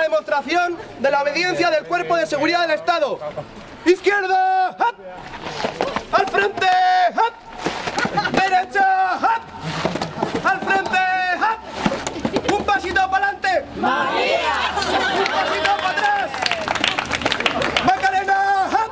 demostración de la obediencia del Cuerpo de Seguridad del Estado. ¡Izquierda! ¡Al frente! ¡hap! ¡Derecha! ¡hap! ¡Al frente! ¡hap! ¡Un pasito para adelante! ¡María! ¡Un pasito para atrás! ¡Macarena! ¡hap!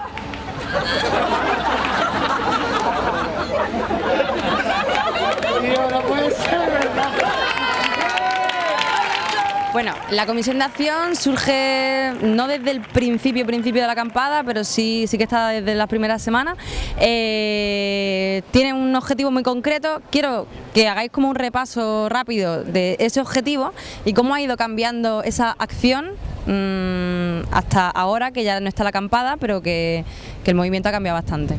Bueno, la comisión de acción surge no desde el principio principio de la acampada, pero sí, sí que está desde las primeras semanas. Eh, tiene un objetivo muy concreto. Quiero que hagáis como un repaso rápido de ese objetivo y cómo ha ido cambiando esa acción mm, hasta ahora, que ya no está la acampada, pero que, el movimiento ha cambiado bastante.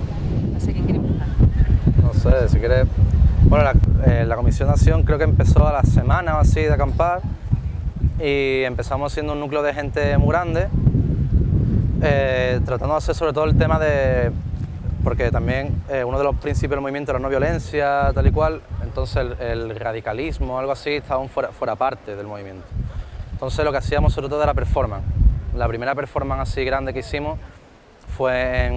No sé quién quiere. No sé, si quieres... Bueno, la, eh, la comisión de acción creo que empezó a la semana o así de acampar y empezamos siendo un núcleo de gente muy grande, eh, tratando de hacer sobre todo el tema de... porque también eh, uno de los principios del movimiento era no violencia, tal y cual, entonces el, el radicalismo, algo así, estaba fuera, fuera parte del movimiento. Entonces lo que hacíamos sobre todo era performance. La primera performance así grande que hicimos fue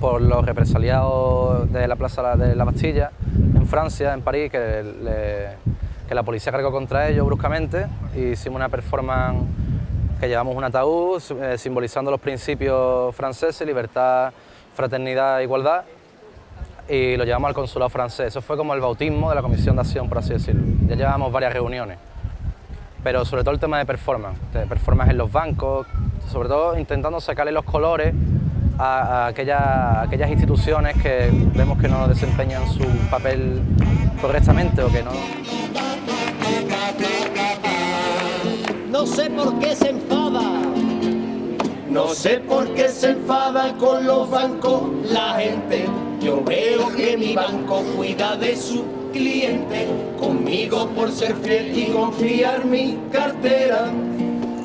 por los represaliados de la Plaza de la Bastilla, en Francia, en París, que le, que la policía cargó contra ellos bruscamente y hicimos una performance que llevamos un ataúd eh, simbolizando los principios franceses, libertad, fraternidad e igualdad y lo llevamos al consulado francés. Eso fue como el bautismo de la comisión de acción, por así decirlo. Ya llevamos varias reuniones, pero sobre todo el tema de performance, de performance en los bancos, sobre todo intentando sacarle los colores a aquellas, a aquellas instituciones que vemos que no desempeñan su papel correctamente o que no... No sé por qué se enfada. No sé por qué se enfada con los bancos la gente. Yo veo que mi banco cuida de su cliente. Conmigo por ser fiel y confiar mi cartera.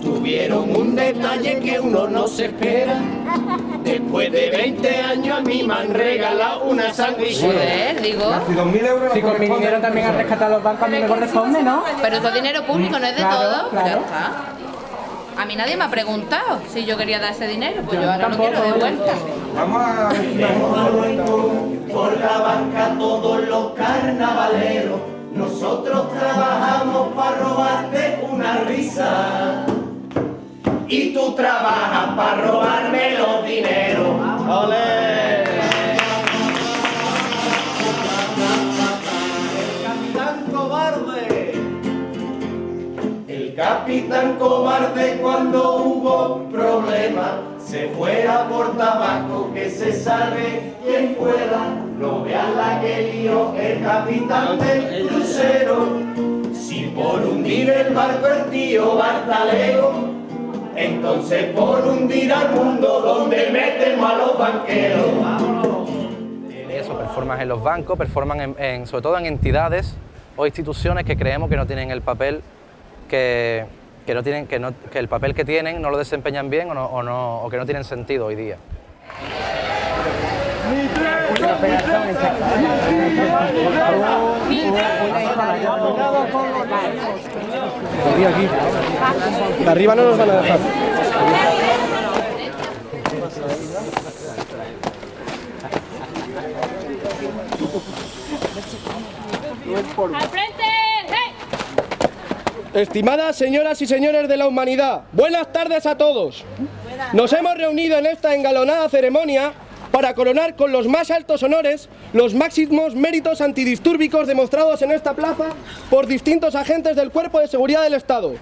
Tuvieron un detalle que uno no se espera. Después de 20 años a mí me han regalado una sandwichera. Joder, digo. Si con mi dinero también han rescatado los bancos, a mí me corresponde, ¿no? Pero eso es dinero público, no es de Claro, todo. claro. Ya está. A mí nadie me ha preguntado si yo quería dar ese dinero, pues yo ahora lo quiero de vuelta. Por la banca todos los carnavaleros, nosotros trabajamos para robarte una risa. Y tú trabajas para robarme los dineros. ¡Ole! El capitán cobarde. El capitán cobarde cuando hubo problema se fuera por tabaco que se salve quien pueda. No vean la que lió el capitán del crucero. Si por hundir el barco el tío Bartaleo, entonces por hundir al mundo donde metemos a los banqueros. Eso, performance en los bancos, en- sobre todo en entidades o instituciones que creemos que no tienen el papel que, no tienen, que, no- el papel que tienen no lo desempeñan bien o que no tienen sentido hoy día. De arriba no nos van a dejar. Estimadas señoras y señores de la humanidad, buenas tardes a todos. Nos hemos reunido en esta engalonada ceremonia para coronar con los más altos honores los máximos méritos antidistúrbicos demostrados en esta plaza por distintos agentes del Cuerpo de Seguridad del Estado.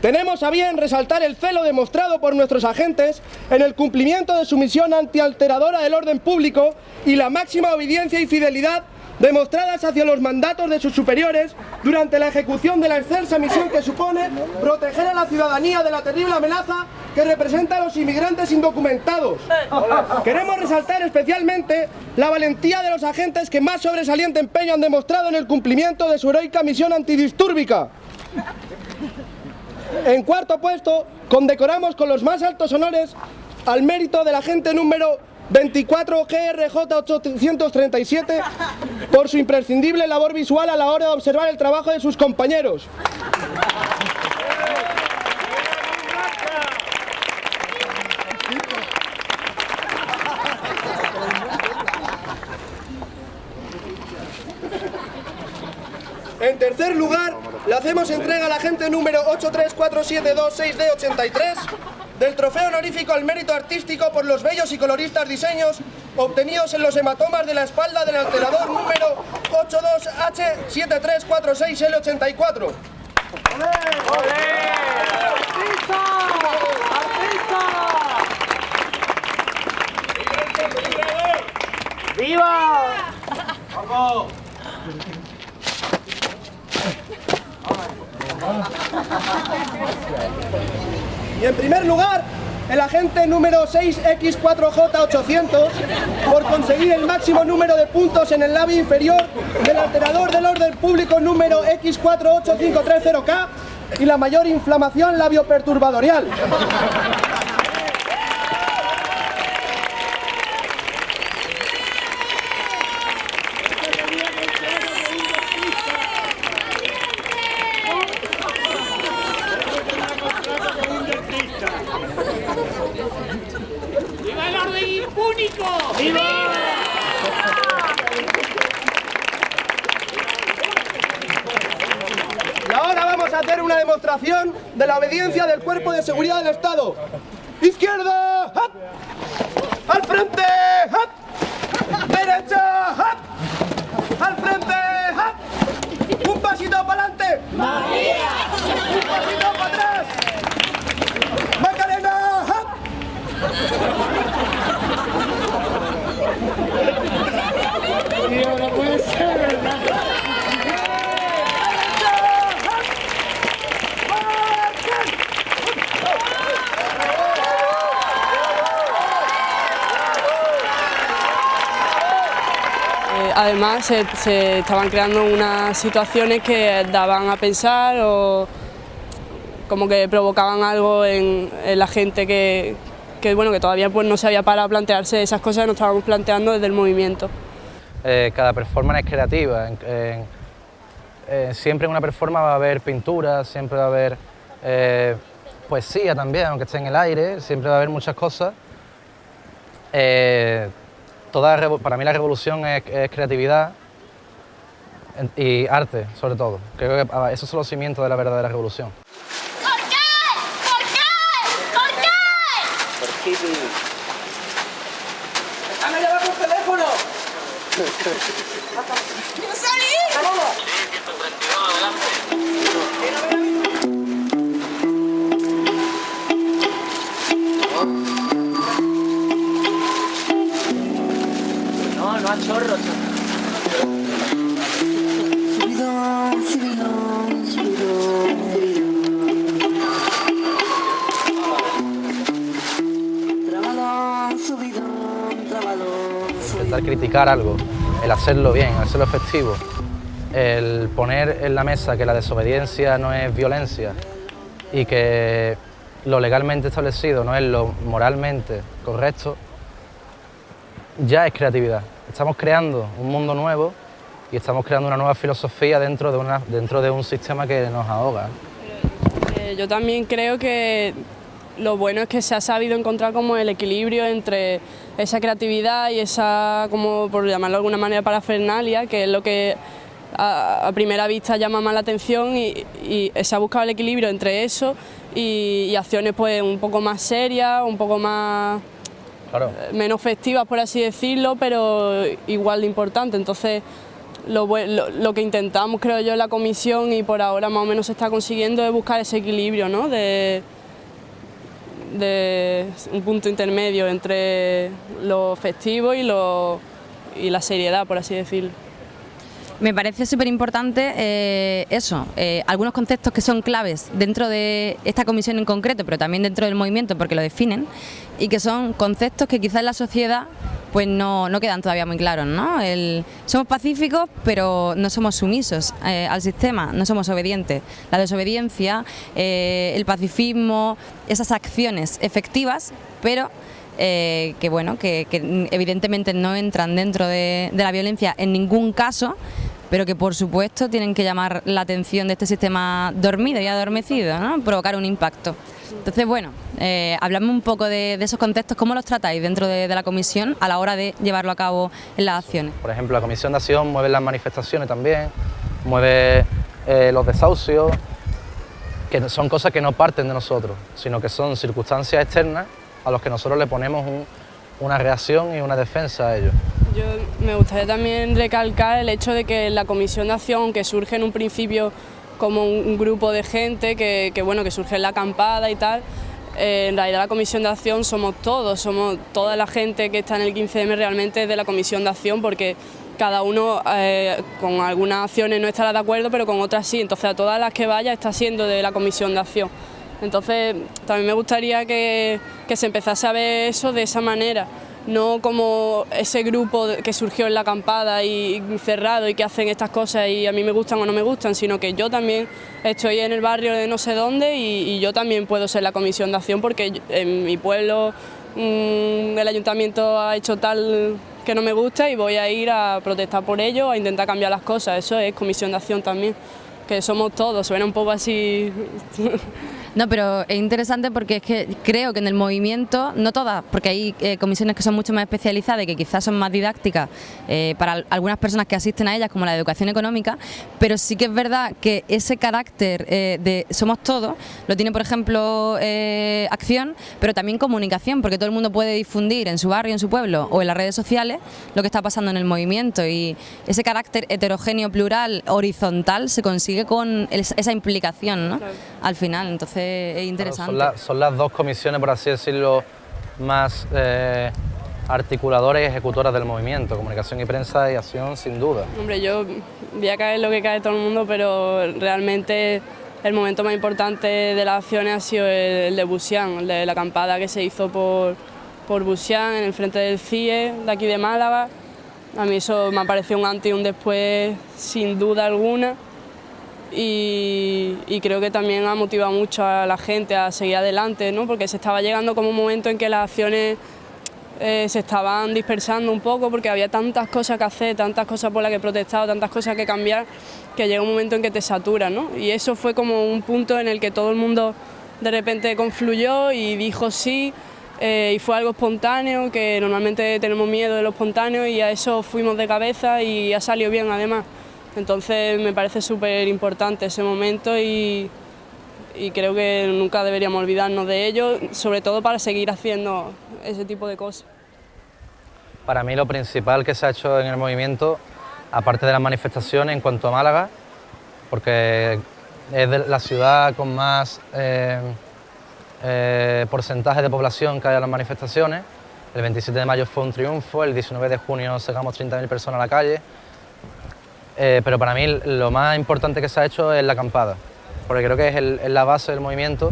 Tenemos a bien resaltar el celo demostrado por nuestros agentes en el cumplimiento de su misión antialteradora del orden público y la máxima obediencia y fidelidad demostradas hacia los mandatos de sus superiores durante la ejecución de la excelsa misión que supone proteger a la ciudadanía de la terrible amenaza que representa a los inmigrantes indocumentados. Queremos resaltar especialmente la valentía de los agentes que más sobresaliente empeño han demostrado en el cumplimiento de su heroica misión antidistúrbica. En cuarto puesto, condecoramos con los más altos honores al mérito del agente número 24 GRJ 837 por su imprescindible labor visual a la hora de observar el trabajo de sus compañeros. En tercer lugar, le hacemos entrega a la gente número 83472 6D83 del trofeo honorífico al mérito artístico por los bellos y coloristas diseños obtenidos en los hematomas de la espalda del alterador número 82H7346L84. Y en primer lugar, el agente número 6X4J800 por conseguir el máximo número de puntos en el labio inferior del alterador del orden público número X485330K y la mayor inflamación labioperturbadorial. ¡Viva el orden impúnico! Y ahora vamos a hacer una demostración de la obediencia del Cuerpo de Seguridad del Estado. ¡Izquierda! ¡hap! ¡Al frente! ¡hap! ¡Derecha! ¡hap! ¡Al frente! ¡hap! ¡Un pasito para adelante! ¡María! ¡Un pasito para atrás! ¡Macarena! ¡hap! Eh, Se, estaban creando unas situaciones que daban a pensar o como que provocaban algo en, la gente que, bueno, que todavía pues, no se había parado a plantearse esas cosas que nos estábamos planteando desde el movimiento. Eh, cada performance es creativa. eh, siempre en una performance va a haber pintura, siempre va a haber eh, poesía también, aunque esté en el aire, siempre va a haber muchas cosas. Toda para mí la revolución es, es creatividad y arte, sobre todo. Creo que ah, esos son los cimientos de la verdadera revolución. ¿Por qué? ¿Por qué? ¿Por qué? No, criticar algo, el hacerlo bien, hacerlo efectivo, el poner en la mesa que la desobediencia no es violencia y que lo legalmente establecido no es lo moralmente correcto, ya es creatividad. Estamos creando un mundo nuevo y estamos creando una nueva filosofía dentro de, una, dentro de un sistema que nos ahoga. Eh, yo también creo que lo bueno es que se ha sabido encontrar como el equilibrio entre esa creatividad y esa, como por llamarlo de alguna manera, parafernalia, que es lo que a, a primera vista llama más la atención y, y se ha buscado el equilibrio entre eso y, y acciones pues un poco más serias, un poco más Claro. menos festivas, por así decirlo, pero igual de importante. Entonces, lo- lo que intentamos, creo yo, en la comisión y por ahora más o menos se está consiguiendo es buscar ese equilibrio, ¿no? De, de un punto intermedio entre lo festivo y, lo, y la seriedad, por así decirlo. Me parece súper importante eh, eso, eh, algunos conceptos que son claves dentro de esta comisión en concreto, pero también dentro del movimiento porque lo definen, y que son conceptos que quizás en la sociedad pues no, no quedan todavía muy claros. ¿no? El- somos pacíficos, pero no somos sumisos eh, al sistema, no somos obedientes. La desobediencia, el pacifismo, esas acciones efectivas, pero que bueno, que, evidentemente no entran dentro de, de la violencia en ningún caso, pero que por supuesto tienen que llamar la atención de este sistema dormido y adormecido, ¿no? provocar un impacto. Entonces, bueno, eh, hablamos un poco de, esos contextos, cómo los tratáis dentro de, de la comisión a la hora de llevarlo a cabo en las acciones. Por ejemplo, la Comisión de Acción mueve las manifestaciones también, mueve eh, los desahucios, que son cosas que no parten de nosotros, sino que son circunstancias externas a las que nosotros le ponemos una reacción y una defensa a ellos. Yo me gustaría también recalcar el hecho de que la comisión de acción, que surge en un principio como un, grupo de gente que, bueno, que surge en la acampada y tal, eh, en realidad la comisión de acción somos todos, somos toda la gente que está en el 15M realmente de la comisión de acción porque cada uno eh, con algunas acciones no estará de acuerdo, pero con otras sí, entonces a todas las que vaya está siendo de la comisión de acción. Entonces también me gustaría que se empezase a ver eso de esa manera, no como ese grupo que surgió en la acampada y cerrado y que hacen estas cosas y a mí me gustan o no me gustan, sino que yo también estoy en el barrio de no sé dónde y, yo también puedo ser la comisión de acción porque en mi pueblo mm, el ayuntamiento ha hecho tal que no me gusta y voy a ir a protestar por ello, a intentar cambiar las cosas, eso es comisión de acción también, que somos todos, suena un poco así... No, pero es interesante porque es que creo que en el movimiento, no todas, porque hay eh, comisiones que son mucho más especializadas y que quizás son más didácticas eh, para algunas personas que asisten a ellas, como la educación económica, pero sí que es verdad que ese carácter eh, de somos todos, lo tiene por ejemplo acción, pero también comunicación, porque todo el mundo puede difundir en su barrio, en su pueblo o en las redes sociales lo que está pasando en el movimiento. Y ese carácter heterogéneo, plural, horizontal se consigue con esa implicación ¿no? al final, entonces es interesante. son, las dos comisiones, por así decirlo, más eh, articuladoras y ejecutoras del movimiento, comunicación y prensa y acción sin duda. Hombre, yo voy a caer lo que cae todo el mundo, pero realmente el momento más importante de las acciones ha sido el, de Busián, el de la acampada que se hizo por, por Busián en el frente del CIE de aquí de Málaga. A mí eso me ha parecido un antes y un después sin duda alguna y, creo que también ha motivado mucho a la gente a seguir adelante, ¿no? porque se estaba llegando como un momento en que las acciones eh, se estaban dispersando un poco porque había tantas cosas que hacer, tantas cosas por las que protestar, tantas cosas que cambiar, que llega un momento en que te satura, ¿no? Y eso fue como un punto en el que todo el mundo de repente confluyó y dijo sí, eh, y fue algo espontáneo, que normalmente tenemos miedo de lo espontáneo y a eso fuimos de cabeza y ha salido bien además. Entonces me parece súper importante ese momento y, creo que nunca deberíamos olvidarnos de ello, sobre todo para seguir haciendo ese tipo de cosas. Para mí lo principal que se ha hecho en el movimiento, aparte de las manifestaciones en cuanto a Málaga, porque es la ciudad con más eh, eh, porcentaje de población que hay en las manifestaciones. El 27 de mayo fue un triunfo, el 19 de junio sacamos 30.000 personas a la calle, eh, pero para mí lo más importante que se ha hecho es la acampada, porque creo que es, la base del movimiento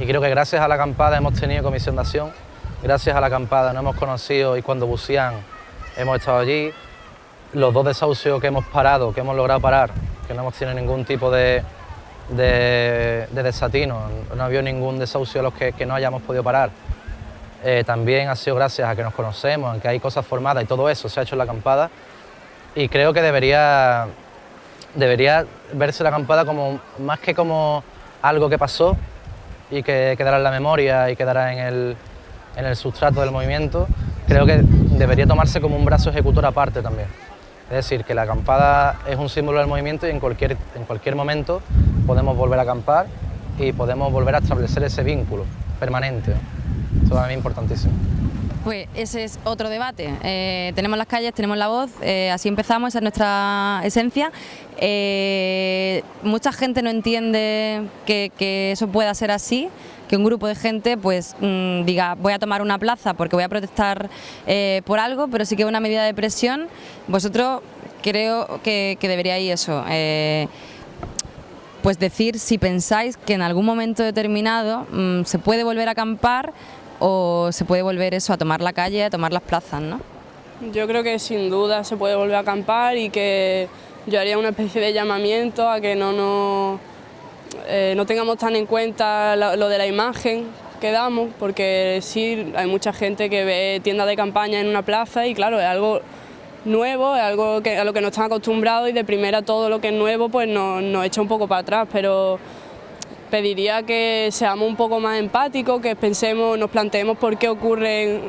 y creo que gracias a la acampada hemos tenido comisión de acción, gracias a la acampada nos hemos conocido y cuando bucean hemos estado allí, los dos desahucios que hemos parado, que hemos logrado parar, que no hemos tenido ningún tipo de, desatino, no ha habido ningún desahucio a los que, no hayamos podido parar. Eh, también ha sido gracias a que nos conocemos, a que hay cosas formadas y todo eso se ha hecho en la acampada y creo que debería, debería verse la acampada como, más que como algo que pasó y que quedará en la memoria y quedará en el, en el sustrato del movimiento, creo que debería tomarse como un brazo ejecutor aparte también. Es decir, que la acampada es un símbolo del movimiento y en cualquier, en cualquier momento podemos volver a acampar y podemos volver a establecer ese vínculo permanente. Eso para mí es importantísimo. Pues ese es otro debate. Eh, tenemos las calles, tenemos la voz, eh, así empezamos, esa es nuestra esencia. Eh, mucha gente no entiende que, eso pueda ser así, que un grupo de gente pues mm, diga voy a tomar una plaza porque voy a protestar por algo, pero sí que es una medida de presión. Vosotros creo que, que deberíais eso pues decir si pensáis que en algún momento determinado mm, se puede volver a acampar o se puede volver eso a tomar la calle, a tomar las plazas, ¿no? Yo creo que sin duda se puede volver a acampar y que yo haría una especie de llamamiento a que no, no, eh, no tengamos tan en cuenta lo, de la imagen que damos, porque sí, hay mucha gente que ve tiendas de campaña en una plaza y claro, es algo nuevo, es algo que, a lo que no están acostumbrados y de primera todo lo que es nuevo pues nos, nos echa un poco para atrás, pero pediría que seamos un poco más empáticos, que pensemos, nos planteemos por qué ocurren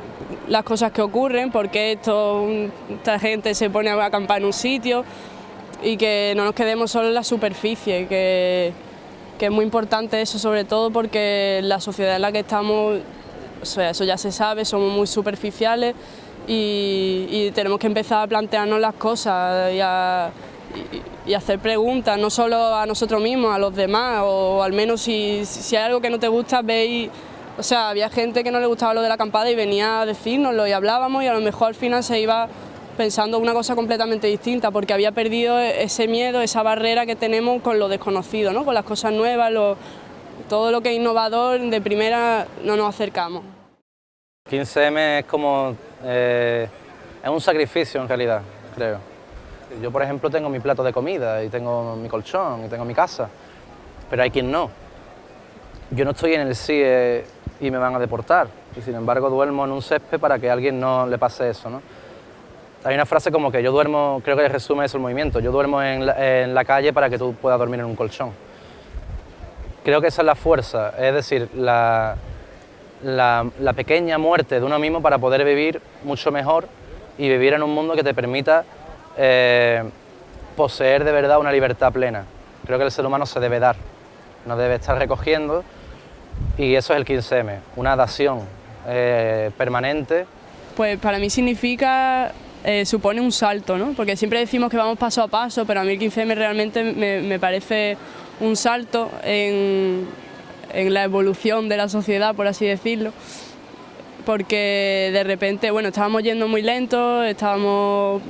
las cosas que ocurren, por qué esta gente se pone a acampar en un sitio y que no nos quedemos solo en la superficie, que, que es muy importante eso sobre todo porque la sociedad en la que estamos, o sea, eso ya se sabe, somos muy superficiales y, tenemos que empezar a plantearnos las cosas y y, hacer preguntas, no solo a nosotros mismos, a los demás, o al menos si, si hay algo que no te gusta, veis... O sea, había gente que no le gustaba lo de la acampada y venía a decírnoslo y hablábamos y a lo mejor al final se iba pensando una cosa completamente distinta porque había perdido ese miedo, esa barrera que tenemos con lo desconocido, ¿no? con las cosas nuevas, todo lo que es innovador, de primera no nos acercamos. 15M es como... Eh, es un sacrificio en realidad, creo. Yo, por ejemplo, tengo mi plato de comida y tengo mi colchón y tengo mi casa, pero hay quien no. Yo no estoy en el CIE y me van a deportar, y sin embargo duermo en un césped para que a alguien no le pase eso. ¿no? Hay una frase como que yo duermo, creo que resume eso el movimiento, yo duermo en la, calle para que tú puedas dormir en un colchón. Creo que esa es la fuerza, es decir, la, la pequeña muerte de uno mismo para poder vivir mucho mejor y vivir en un mundo que te permita eh, poseer de verdad una libertad plena. Creo que el ser humano se debe dar, no debe estar recogiendo y eso es el 15M, una dación eh, permanente. Pues para mí significa, eh, supone un salto, ¿no? porque siempre decimos que vamos paso a paso, pero a mí el 15M realmente me, parece un salto en, en la evolución de la sociedad, por así decirlo porque de repente, bueno, estábamos yendo muy lento, estábamos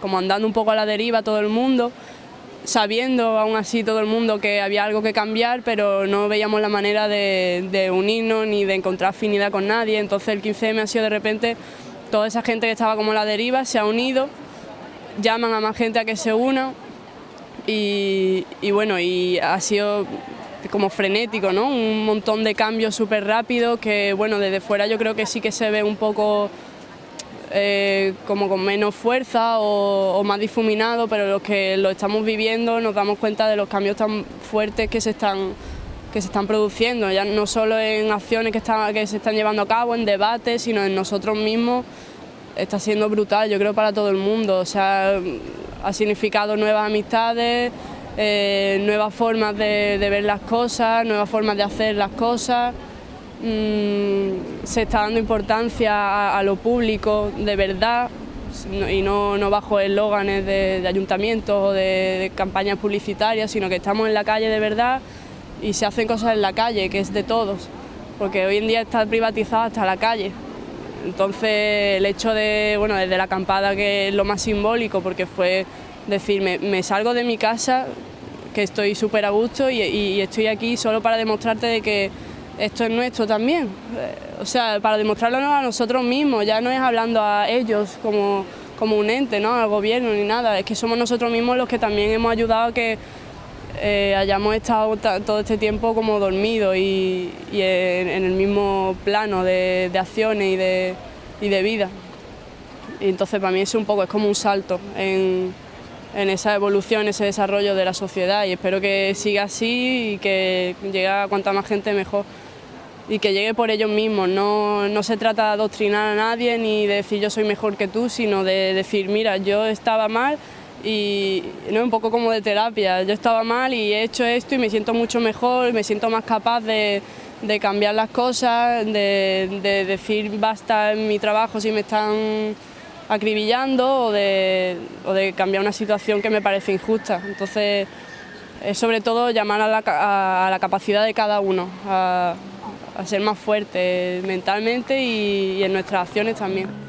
como andando un poco a la deriva todo el mundo, sabiendo aún así todo el mundo que había algo que cambiar, pero no veíamos la manera de, unirnos ni de encontrar afinidad con nadie. Entonces el 15M ha sido de repente toda esa gente que estaba como a la deriva se ha unido, llaman a más gente a que se una y, bueno, y ha sido como frenético, ¿no? Un montón de cambios súper rápidos que, bueno, desde fuera yo creo que sí que se ve un poco eh, como con menos fuerza o, más difuminado, pero los que lo estamos viviendo nos damos cuenta de los cambios tan fuertes que se están, que se están produciendo, ya no solo en acciones que, que se están llevando a cabo, en debates, sino en nosotros mismos, está siendo brutal, yo creo, para todo el mundo, o sea, ha significado nuevas amistades, eh, nuevas formas de ver las cosas, nuevas formas de hacer las cosas, Mm, se está dando importancia a, lo público de verdad y no, no bajo eslóganes de, ayuntamientos o de, campañas publicitarias, sino que estamos en la calle de verdad y se hacen cosas en la calle, que es de todos, porque hoy en día está privatizada hasta la calle. Entonces el hecho de, bueno, desde la acampada que es lo más simbólico, porque fue decir, me, salgo de mi casa, que estoy súper a gusto y, estoy aquí solo para demostrarte de que esto es nuestro también. Eh, o sea, para demostrarlo a nosotros mismos, ya no es hablando a ellos como, como un ente, ¿no? al gobierno ni nada, es que somos nosotros mismos los que también hemos ayudado a que eh, hayamos estado todo este tiempo como dormidos y, en, el mismo plano de, acciones y de, vida. Y entonces para mí es un poco, es como un salto en, en esa evolución, ese desarrollo de la sociedad y espero que siga así y que llegue a cuanta más gente mejor y que llegue por ellos mismos. No, no, se trata de adoctrinar a nadie ni de decir yo soy mejor que tú, sino de decir, mira, yo estaba mal y no un poco como de terapia, yo estaba mal y he hecho esto y me siento mucho mejor, me siento más capaz de, de cambiar las cosas, de, de, decir basta en mi trabajo si me están acribillando o de, o de cambiar una situación que me parece injusta. Entonces, es sobre todo llamar a la, a la capacidad de cada uno, a, a ser más fuertes mentalmente y, y en nuestras acciones también.